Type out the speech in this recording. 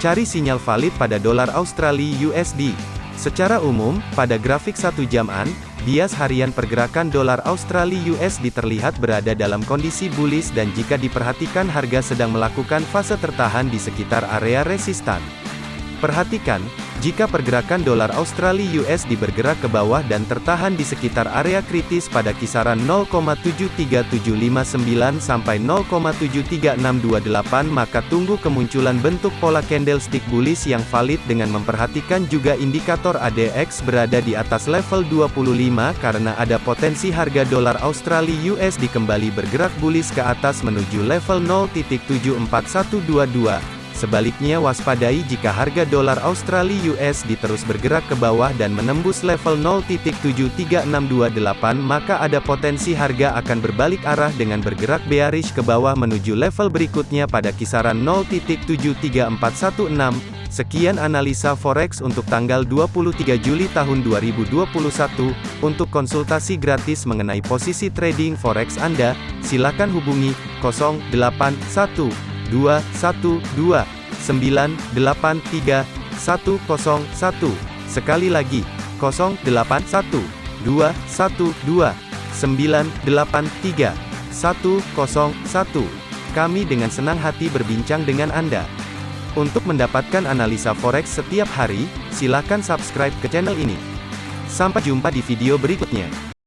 Cari sinyal valid pada dolar Australia USD. Secara umum, pada grafik satu jaman, bias harian pergerakan dolar Australia USD terlihat berada dalam kondisi bullish dan jika diperhatikan harga sedang melakukan fase tertahan di sekitar area resistan. Perhatikan, jika pergerakan dolar Australia USD bergerak ke bawah dan tertahan di sekitar area kritis pada kisaran 0,73759 sampai 0,73628 maka tunggu kemunculan bentuk pola candlestick bullish yang valid dengan memperhatikan juga indikator ADX berada di atas level 25 karena ada potensi harga dolar Australia USD kembali bergerak bullish ke atas menuju level 0.74122. Sebaliknya waspadai jika harga dolar Australia USD terus bergerak ke bawah dan menembus level 0.73628 maka ada potensi harga akan berbalik arah dengan bergerak bearish ke bawah menuju level berikutnya pada kisaran 0.73416. Sekian analisa forex untuk tanggal 23 Juli tahun 2021. Untuk konsultasi gratis mengenai posisi trading forex Anda, silakan hubungi 081 212 983 101. Sekali lagi, 081 212 983 101. Kami dengan senang hati berbincang dengan Anda. Untuk mendapatkan analisa forex setiap hari, silakan subscribe ke channel ini. Sampai jumpa di video berikutnya.